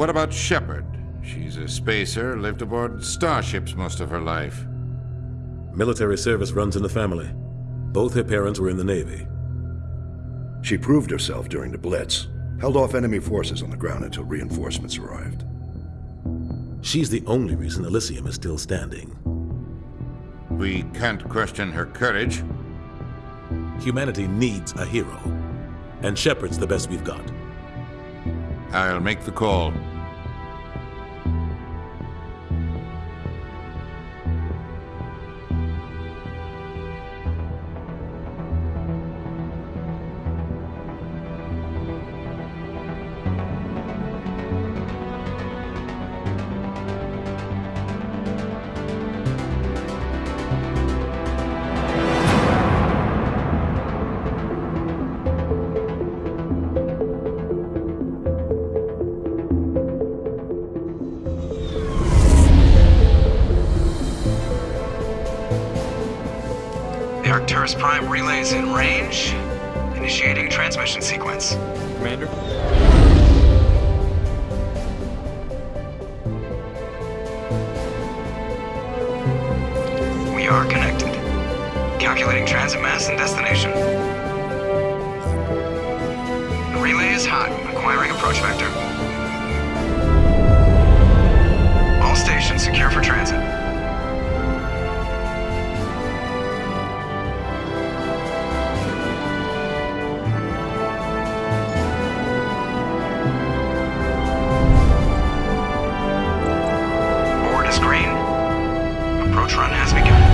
what about Shepard? She's a spacer, lived aboard starships most of her life. Military service runs in the family. Both her parents were in the Navy. She proved herself during the Blitz, held off enemy forces on the ground until reinforcements arrived. She's the only reason Elysium is still standing. We can't question her courage. Humanity needs a hero. And Shepard's the best we've got. I'll make the call. Prime relays in range. Initiating transmission sequence. Commander? We are connected. Calculating transit mass and destination. The relay is hot. Acquiring approach vector. Green. Approach run has begun.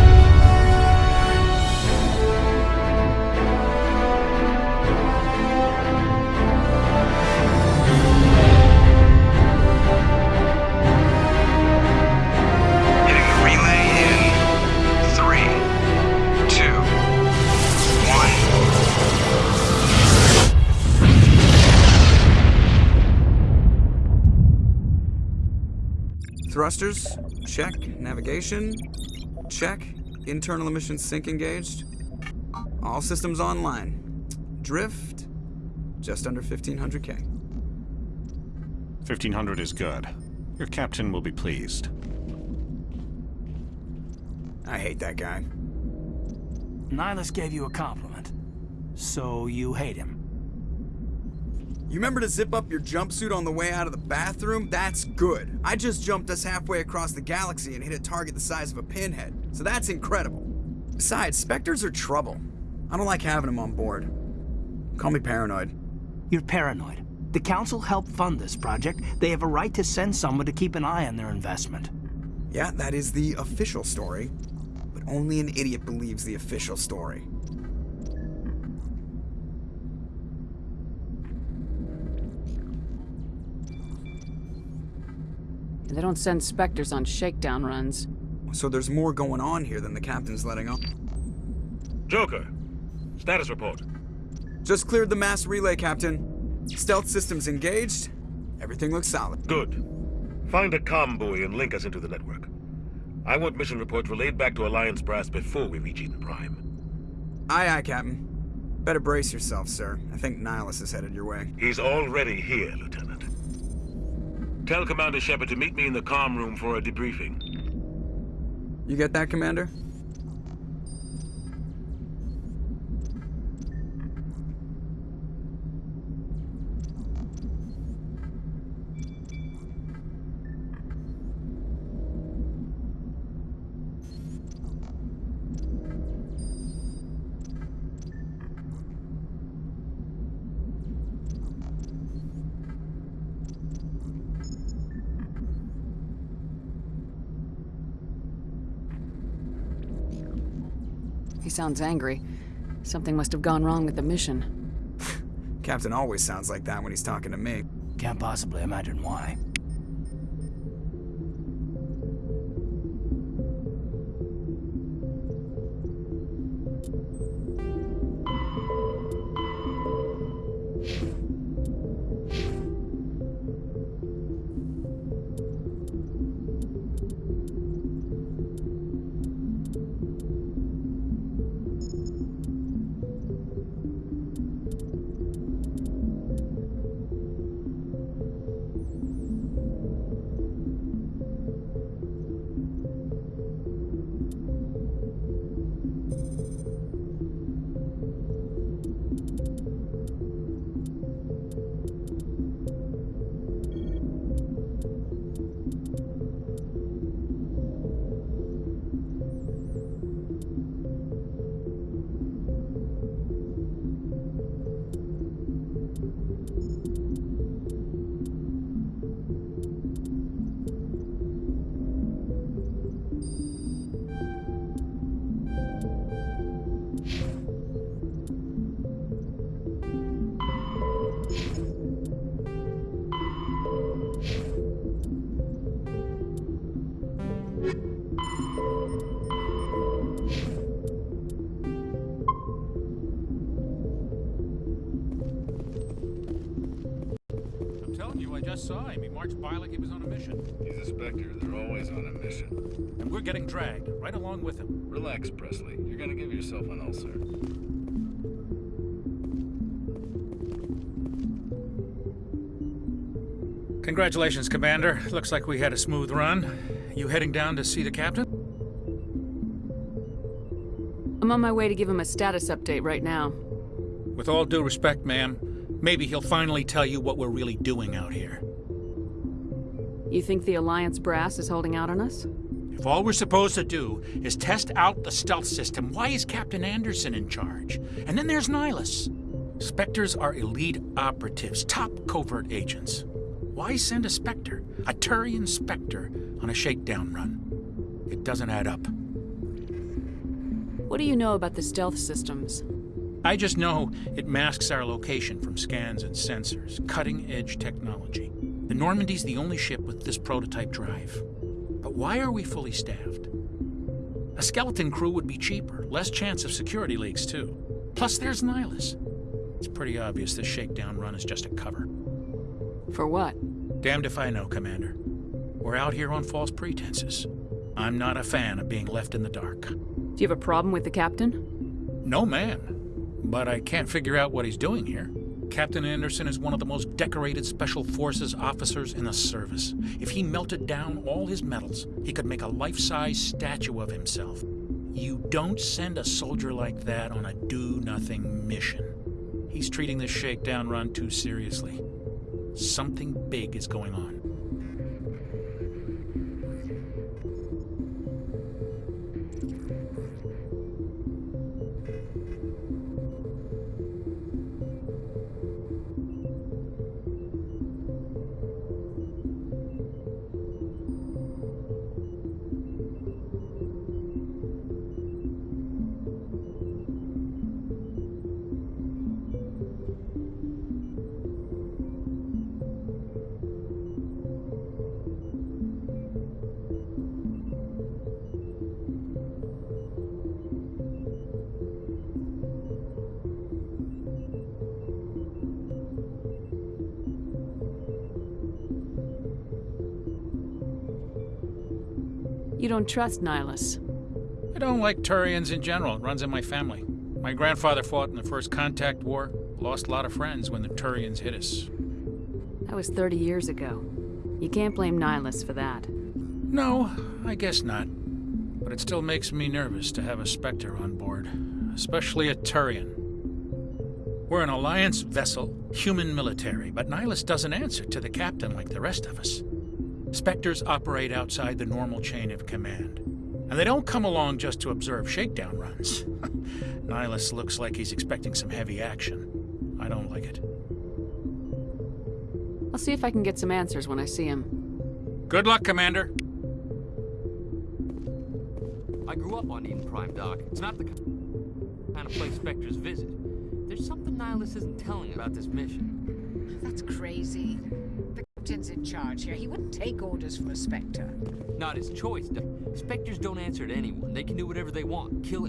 Thrusters, check. Navigation, check. Internal emissions sink engaged. All systems online. Drift, just under 1500k. 1500 is good. Your captain will be pleased. I hate that guy. Nihlus gave you a compliment. So you hate him. You remember to zip up your jumpsuit on the way out of the bathroom? That's good. I just jumped us halfway across the galaxy and hit a target the size of a pinhead, so that's incredible. Besides, Spectres are trouble. I don't like having them on board. Call me paranoid. You're paranoid. The Council helped fund this project. They have a right to send someone to keep an eye on their investment. Yeah, that is the official story. But only an idiot believes the official story. They don't send Spectres on shakedown runs. So there's more going on here than the captain's letting on. Joker, status report. Just cleared the mass relay, Captain. Stealth systems engaged. Everything looks solid. Good. Find a comm buoy and link us into the network. I want mission reports relayed back to Alliance Brass before we reach Eden Prime. Aye, aye, Captain. Better brace yourself, sir. I think Nihlus is headed your way. He's already here, Lieutenant. Tell Commander Shepard to meet me in the comm room for a debriefing. You get that, Commander? He sounds angry. Something must have gone wrong with the mission. Captain always sounds like that when he's talking to me. Can't possibly imagine why. Marched by like he was on a mission. He's a Spectre. They're always on a mission. And we're getting dragged, right along with him. Relax, Pressly. You're gonna give yourself an ulcer. Congratulations, Commander. Looks like we had a smooth run. You heading down to see the captain? I'm on my way to give him a status update right now. With all due respect, ma'am, maybe he'll finally tell you what we're really doing out here. You think the Alliance brass is holding out on us? If all we're supposed to do is test out the stealth system, why is Captain Anderson in charge? And then there's Nihlus. Spectres are elite operatives, top covert agents. Why send a Spectre, a Turian Spectre, on a shakedown run? It doesn't add up. What do you know about the stealth systems? I just know it masks our location from scans and sensors, cutting edge technology. The Normandy's the only ship with this prototype drive. But why are we fully staffed? A skeleton crew would be cheaper, less chance of security leaks, too. Plus, there's Nihlus. It's pretty obvious this shakedown run is just a cover. For what? Damned if I know, Commander. We're out here on false pretenses. I'm not a fan of being left in the dark. Do you have a problem with the captain? No man. But I can't figure out what he's doing here. Captain Anderson is one of the most decorated Special Forces officers in the service. If he melted down all his medals, he could make a life-size statue of himself. You don't send a soldier like that on a do-nothing mission. He's treating this shakedown run too seriously. Something big is going on. You don't trust Nihlus. I don't like Turians in general. It runs in my family. My grandfather fought in the First Contact War, lost a lot of friends when the Turians hit us. That was 30 years ago. You can't blame Nihlus for that. No, I guess not. But it still makes me nervous to have a Spectre on board, especially a Turian. We're an Alliance vessel, human military, but Nihlus doesn't answer to the captain like the rest of us. Spectres operate outside the normal chain of command. And they don't come along just to observe shakedown runs. Nihlus looks like he's expecting some heavy action. I don't like it. I'll see if I can get some answers when I see him. Good luck, Commander. I grew up on Eden Prime, Doc. It's not the kind of place Spectres visit. There's something Nihlus isn't telling about this mission. That's crazy. Captain's in charge here. He wouldn't take orders from a Spectre. Not his choice, Spectres don't answer to anyone. They can do whatever they want. Kill